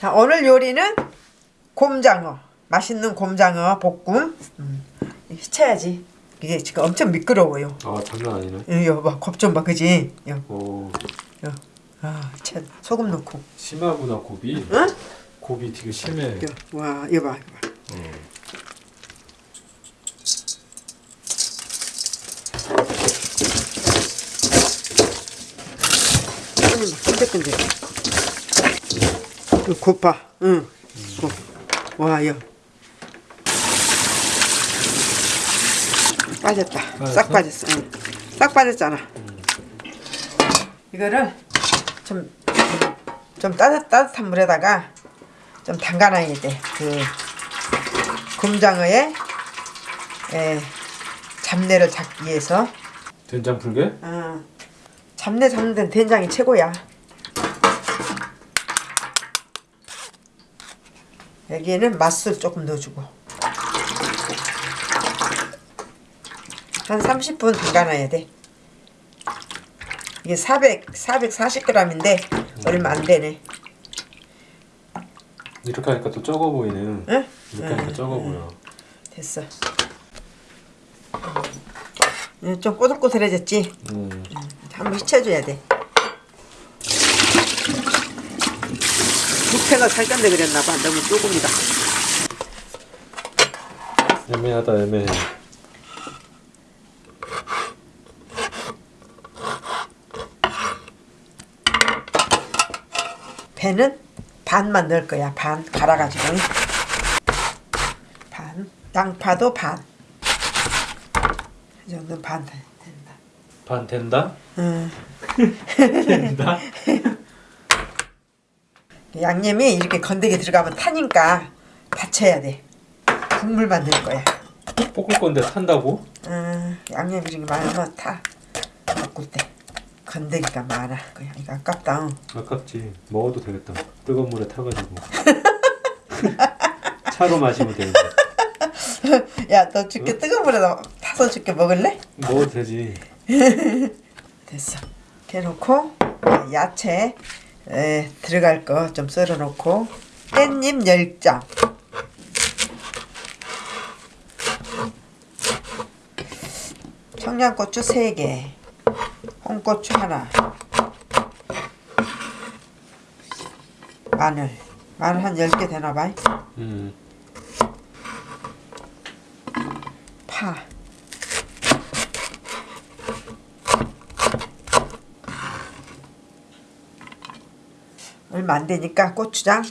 자 오늘 요리는 곰장어 맛있는 곰장어 볶음 음, 해쳐야지 이게 지금 엄청 미끄러워요 아 장난 아니네. 이거 봐겁좀봐 그지 요, 오 요. 아, 채, 소금 넣고 심하구나 곱이. 응? 곱이 되게 심해. 요, 와 이거 봐 이거 봐 어. 손이 막 끈적끈적 이거 곱봐 응 곱. 와 이거 빠졌다 빠졌어? 싹 빠졌어 응. 싹 빠졌잖아 이거를 좀, 좀 따뜻, 따뜻한 물에다가 좀 담가놔야 돼 그 곰장어에 에, 잡내를 잡기 위해서 된장 풀게? 어, 잡내 잡는 데는 된장이 최고야. 여기에는 맛술 조금 넣어주고 한 30분 담가놔야 돼. 이게 400, 440g인데 얼마 안 되네. 이렇게 하니까 또 적어 보이네. 응? 이렇게 하니까 적어 보여. 됐어. 이제 좀 꼬들꼬들해졌지? 음. 한번 휘쳐줘야 돼. 부패가 살건데 그랬나봐. 너무 조금이다. 애매하다 애매해. 배는 반만 넣을 거야. 반 갈아가지고. 반. 양파도 반. 이 정도는 반 된다. 반 된다? 응. 된다? 양념이 이렇게 건더기 들어가면 타니까 받쳐야 돼. 국물만 넣을 거야. 볶을 건데 탄다고? 음, 양념이 이렇게 많으면 타. 볶을 때. 건더기가 많아. 그냥 이거 아깝다. 응. 아깝지. 먹어도 되겠다. 뜨거운 물에 타가지고. 차로 마시면 되는데. 야, 너 죽게 뜨거운 물에다 타서 죽게 먹을래? 먹어도 되지. 됐어. 이렇게 놓고 야채 에, 들어갈 거 좀 썰어 놓고. 깻잎 10장 청양고추 3개. 홍고추 하나. 마늘. 마늘 한 10개 되나봐 음. 파 얼마 안 되니까 고추장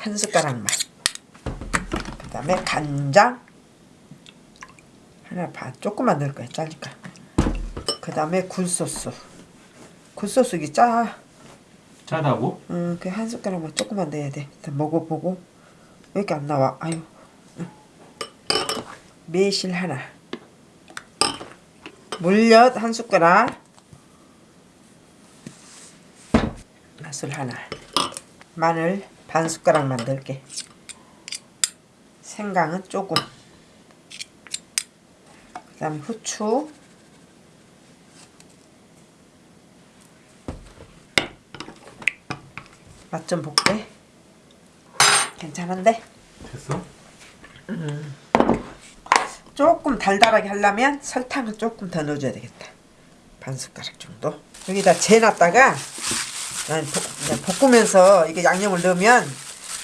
한 숟가락만 그 다음에 간장 하나 반 조금만 넣을 거야 짜니까. 그 다음에 굴소스. 굴소스 이게 짜. 짜다고? 음, 그한 숟가락만 조금만 넣어야 돼. 일단 먹어보고. 왜 이렇게 안 나와? 아유. 응. 매실 하나. 물엿 한 숟가락. 맛술 하나 마늘 반 숟가락만 넣을게 생강은 조금 그 다음에 후추 맛 좀 볼게 괜찮은데? 됐어? 조금 달달하게 하려면 설탕을 조금 더 넣어줘야 되겠다. 반 숟가락 정도. 여기다 재놨다가 볶으면서 이게 양념을 넣으면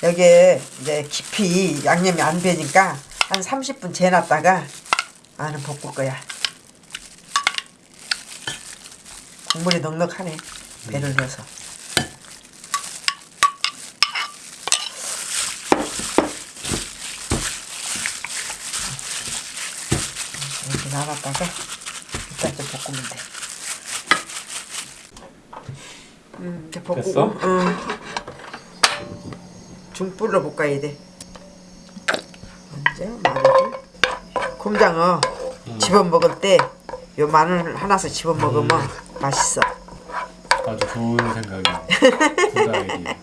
여기에 이제 깊이 양념이 안 배니까 한 30분 재놨다가 나는 볶을 거야. 국물이 넉넉하네. 배를 넣어서. 이렇게 나갔다가 일단 좀 볶으면 돼. 음, 이제 볶고. 됐어? 응. 중불로 볶아야 돼. 먼저 마늘을. 곰장어 집어 먹을 때 요 마늘 하나씩 집어 먹으면 맛있어. 아주 좋은 생각이야.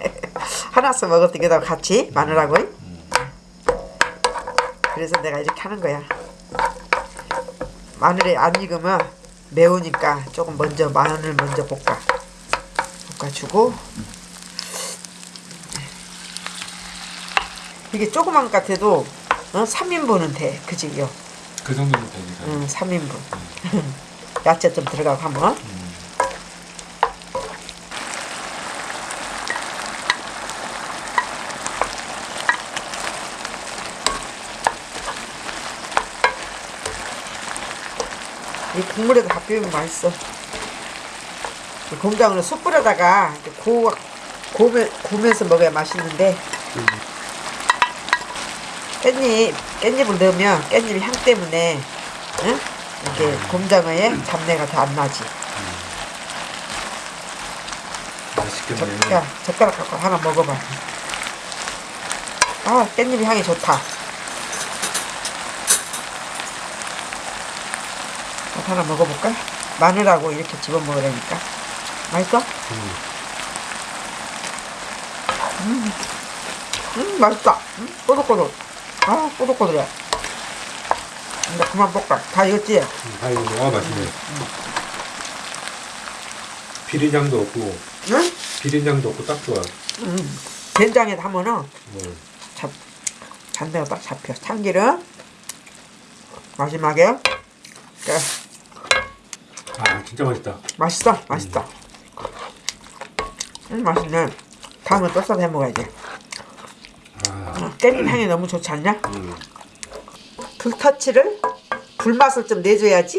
하나씩 먹을 때 여기다가 같이 마늘하고. 그래서 내가 이렇게 하는 거야. 마늘이 안 익으면 매우니까 조금 먼저 마늘 먼저 볶아. 볶아주고 이게 조그만 것 같아도 어? 3인분은 돼. 그지요? 그 정도면 되니까. 응, 3인분. 야채 좀 들어가고 하면. 음. 이 국물에다 밥 비우면 맛있어. 이 공장으로 숯불에다가 이렇게 고, 고면, 고면서 먹어야 맛있는데 깻잎, 깻잎을 넣으면 깻잎 향 때문에 응? 이렇게 곰장어에 잡내가 더안 나지. 맛있겠네. 젓, 야, 젓가락 갖고 하나 먹어봐. 아, 깻잎 향이 좋다. 하나 먹어볼까? 마늘하고 이렇게 집어 먹으라니까. 맛있어? 음. 음, 맛있다. 음, 꼬들꼬들. 아, 꼬들꼬들해. 이제 그만 볶아. 다 익었지? 음, 다 익었네. 아, 맛있네. 비린장도 없고, 응? 비린장도 없고 딱 좋아. 음. 된장에 담으면 뭐. 잡, 잔대가 딱 잡혀. 참기름. 마지막에. 그래. 아, 진짜 맛있다. 맛있어? 맛있다. 음, 맛있네. 다음에 또 싸서 해 먹어야지. 아, 어, 깻잎 향이 너무 좋지 않냐? 음. 불터치를 불맛을 좀 내줘야지.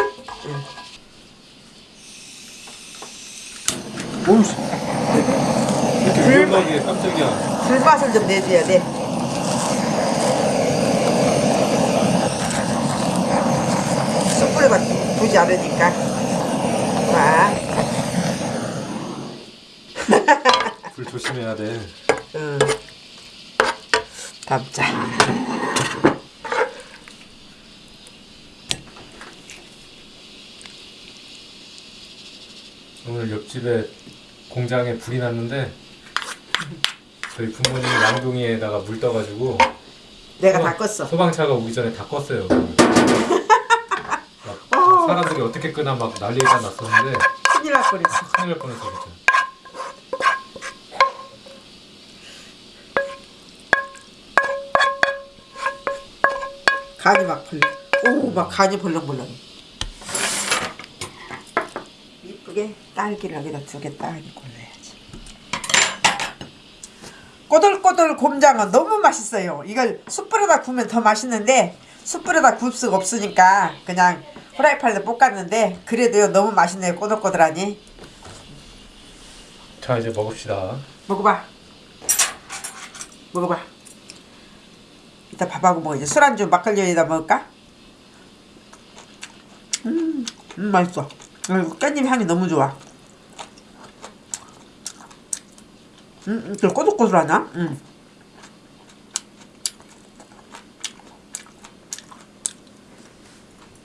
이렇게 위험하게 깜짝이야. 불맛을 좀 내줘야 돼. 숯불에다 두지 않으니까. 봐. 불 조심해야 돼. 응. 담자. 오늘 옆집에 공장에 불이 났는데 저희 부모님이 양동이에다가 물 떠가지고 내가 다 껐어. 소방차가 오기 전에 다 껐어요. 사람들이 어떻게 끄나 막 난리가 났었는데 큰일 날 뻔했어. 큰일 날 뻔했어 간이 막 벌렁. 오, 막 간이 벌렁벌렁. 이쁘게 딸기를 여기다 두 개 딸기 골라야지. 꼬들꼬들 곰장어 너무 맛있어요. 이걸 숯불에다 구우면 더 맛있는데 숯불에다 구울 수가 없으니까 그냥 후라이팬에다 볶았는데 그래도요 너무 맛있네요. 꼬들꼬들하니. 자 이제 먹읍시다. 먹어봐. 먹어봐. 이따 밥하고 먹어. 이제 술안주 막걸리에다 먹을까? 음, 음 맛있어. 깻잎 향이 너무 좋아. 음, 음, 또 꼬들꼬들하냐? 음.